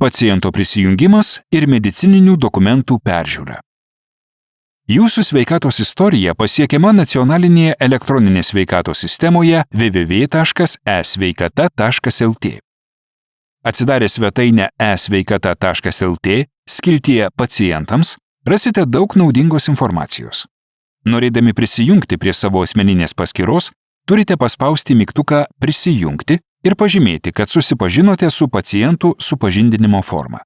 paciento prisijungimas ir medicininių dokumentų peržiūra. Jūsų sveikatos istorija pasiekiama nacionalinėje elektroninės sveikatos sistemoje www.esveikata.lt. Atsidarę svetainę esveikata.lt skiltyje pacientams rasite daug naudingos informacijos. Norėdami prisijungti prie savo asmeninės paskyros, turite paspausti mygtuką Prisijungti ir pažymėti, kad susipažinote su pacientų supažindinimo forma.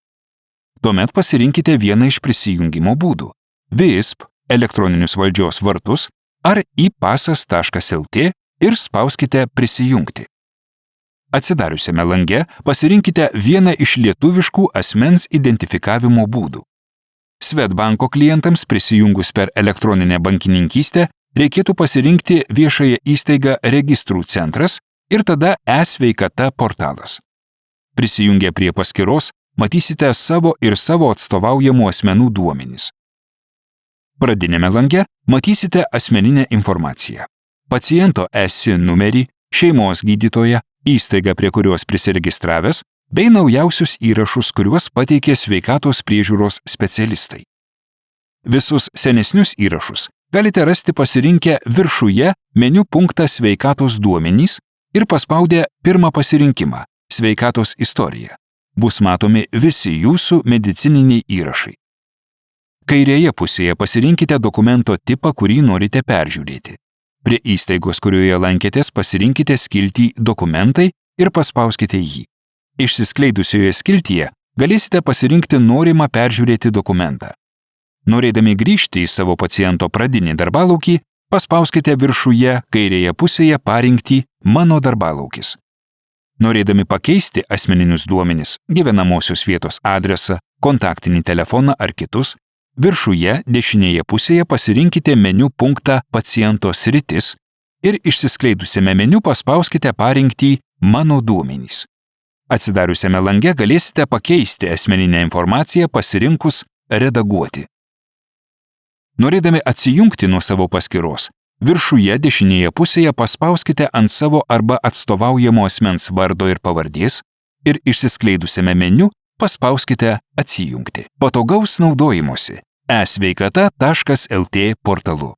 Tuomet pasirinkite vieną iš prisijungimo būdų - VISP, elektroninius valdžios vartus ar įpasas.lt ir spauskite Prisijungti. Atsidariusiame lange pasirinkite vieną iš lietuviškų asmens identifikavimo būdų. Svetbanko klientams prisijungus per elektroninę bankininkystę reikėtų pasirinkti viešąją įstaigą Registrų centras ir tada e-sveikata portalas. Prisijungę prie paskyros matysite savo ir savo atstovaujamų asmenų duomenys. Pradinėme lange matysite asmeninę informaciją. Paciento esi numerį, šeimos gydytoją, įstaigą, prie kurios prisiregistravęs, bei naujausius įrašus, kuriuos pateikė sveikatos priežiūros specialistai. Visus senesnius įrašus galite rasti pasirinkę viršuje meniu punktą sveikatos duomenys ir paspaudę pirmą pasirinkimą - sveikatos istorija. Bus matomi visi jūsų medicininiai įrašai. Kairėje pusėje pasirinkite dokumento tipą, kurį norite peržiūrėti. Prie įstaigos, kurioje lankėtės, pasirinkite skiltį Dokumentai ir paspauskite jį. Išsiskleidusioje skiltyje galėsite pasirinkti norimą peržiūrėti dokumentą. Norėdami grįžti į savo paciento pradinį darbalaukį, paspauskite viršuje kairėje pusėje parinkti Mano darbalaukis. Norėdami pakeisti asmeninius duomenis, gyvenamosios vietos adresą, kontaktinį telefoną ar kitus, viršuje dešinėje pusėje pasirinkite meniu punktą Paciento sritis ir išsiskleidusiame meniu paspauskite parinkti Mano duomenys. Atsidariusiame lange galėsite pakeisti asmeninę informaciją pasirinkus Redaguoti. Norėdami atsijungti nuo savo paskyros, viršuje dešinėje pusėje paspauskite ant savo arba atstovaujamo asmens vardo ir pavardės ir išsiskleidusiame meniu paspauskite Atsijungti. Patogaus naudojimuose e-sveikata.lt portalu.